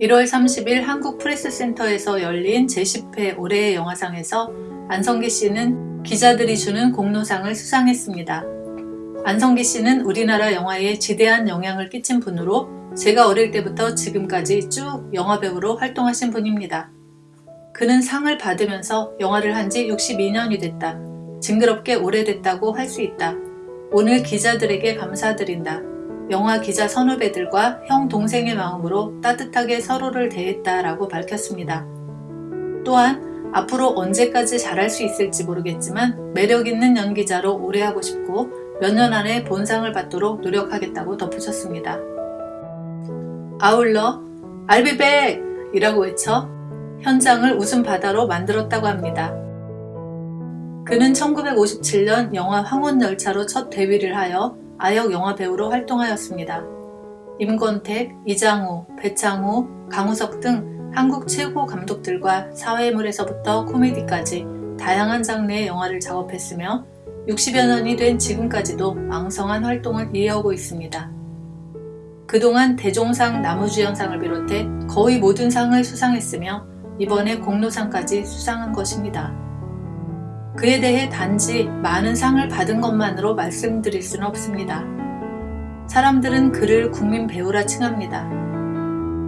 1월 30일 한국 프레스센터에서 열린 제10회 올해의 영화상에서 안성기 씨는 기자들이 주는 공로상을 수상했습니다. 안성기 씨는 우리나라 영화에 지대한 영향을 끼친 분으로 제가 어릴 때부터 지금까지 쭉 영화배우로 활동하신 분입니다. 그는 상을 받으면서 영화를 한 지 62년이 됐다. 징그럽게 오래됐다고 할 수 있다. 오늘 기자들에게 감사드린다. 영화 기자 선후배들과 형 동생의 마음으로 따뜻하게 서로를 대했다라고 밝혔습니다. 또한 앞으로 언제까지 잘할 수 있을지 모르겠지만 매력 있는 연기자로 오래 하고 싶고 몇 년 안에 본상을 받도록 노력하겠다고 덧붙였습니다. 아울러 알비백! 이라고 외쳐 현장을 웃음 바다로 만들었다고 합니다. 그는 1957년 영화 황혼열차로 첫 데뷔를 하여 아역 영화 배우로 활동하였습니다. 임권택, 이장우, 배창우, 강우석 등 한국 최고 감독들과 사회물에서부터 코미디까지 다양한 장르의 영화를 작업했으며 60여 년이 된 지금까지도 왕성한 활동을 이어오고 있습니다. 그동안 대종상 나무주연상을 비롯해 거의 모든 상을 수상했으며 이번에 공로상까지 수상한 것입니다. 그에 대해 단지 많은 상을 받은 것만으로 말씀드릴 수는 없습니다. 사람들은 그를 국민 배우라 칭합니다.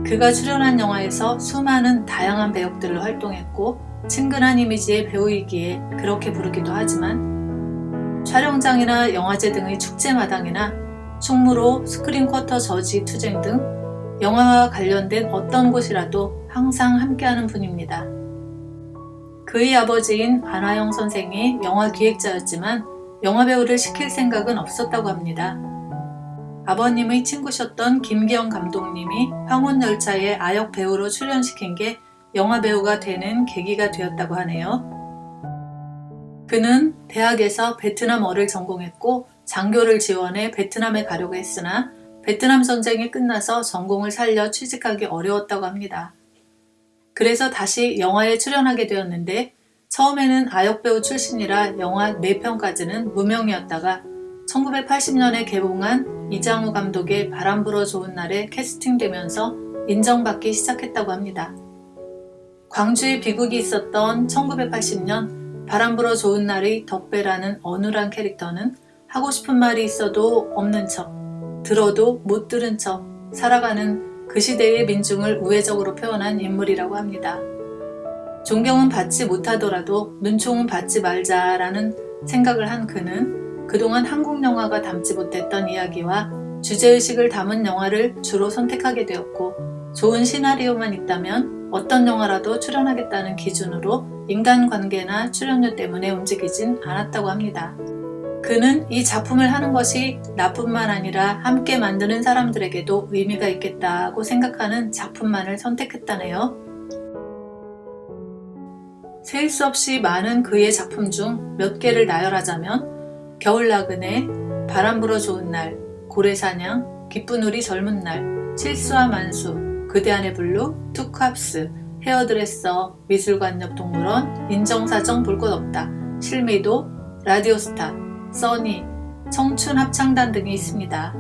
그가 출연한 영화에서 수많은 다양한 배역들로 활동했고 친근한 이미지의 배우이기에 그렇게 부르기도 하지만 촬영장이나 영화제 등의 축제마당이나 충무로 스크린 쿼터 저지 투쟁 등 영화와 관련된 어떤 곳이라도 항상 함께하는 분입니다. 그의 아버지인 안하영 선생이 영화 기획자였지만 영화배우를 시킬 생각은 없었다고 합니다. 아버님의 친구셨던 김기영 감독님이 황혼열차에 아역 배우로 출연시킨 게 영화배우가 되는 계기가 되었다고 하네요. 그는 대학에서 베트남어를 전공했고 장교를 지원해 베트남에 가려고 했으나 베트남 전쟁이 끝나서 전공을 살려 취직하기 어려웠다고 합니다. 그래서 다시 영화에 출연하게 되었는데 처음에는 아역배우 출신이라 영화 4편까지는 무명이었다가 1980년에 개봉한 이장우 감독의 바람 불어 좋은 날에 캐스팅되면서 인정받기 시작했다고 합니다. 광주에 비극이 있었던 1980년 바람 불어 좋은 날의 덕배라는 어눌한 캐릭터는 하고 싶은 말이 있어도 없는 척, 들어도 못 들은 척 살아가는 그 시대의 민중을 우회적으로 표현한 인물이라고 합니다. 존경은 받지 못하더라도 눈총은 받지 말자라는 생각을 한 그는 그동안 한국 영화가 담지 못했던 이야기와 주제의식을 담은 영화를 주로 선택하게 되었고 좋은 시나리오만 있다면 어떤 영화라도 출연하겠다는 기준으로 인간관계나 출연료 때문에 움직이진 않았다고 합니다. 그는 이 작품을 하는 것이 나뿐만 아니라 함께 만드는 사람들에게도 의미가 있겠다고 생각하는 작품만을 선택했다네요. 셀 수 없이 많은 그의 작품 중 몇 개를 나열하자면 겨울나그네, 바람 불어 좋은 날, 고래사냥, 기쁜 우리 젊은 날, 칠수와 만수, 그대 안의 블루, 투캅스, 헤어드레서, 미술관 옆 동물원, 인정사정 볼 것 없다, 실미도, 라디오스타, 써니, 청춘 합창단 등이 있습니다.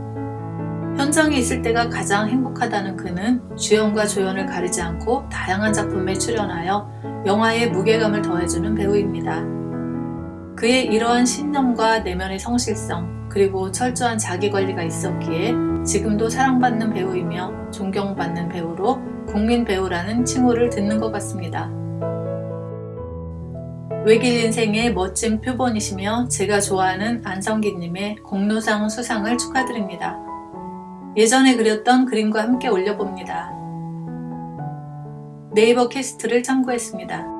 현장에 있을 때가 가장 행복하다는 그는 주연과 조연을 가리지 않고 다양한 작품에 출연하여 영화의 무게감을 더해주는 배우입니다. 그의 이러한 신념과 내면의 성실성 그리고 철저한 자기관리가 있었기에 지금도 사랑받는 배우이며 존경받는 배우로 국민 배우라는 칭호를 듣는 것 같습니다. 외길 인생의 멋진 표본이시며 제가 좋아하는 안성기님의 공로상 수상을 축하드립니다. 예전에 그렸던 그림과 함께 올려봅니다. 네이버 캐스트를 참고했습니다.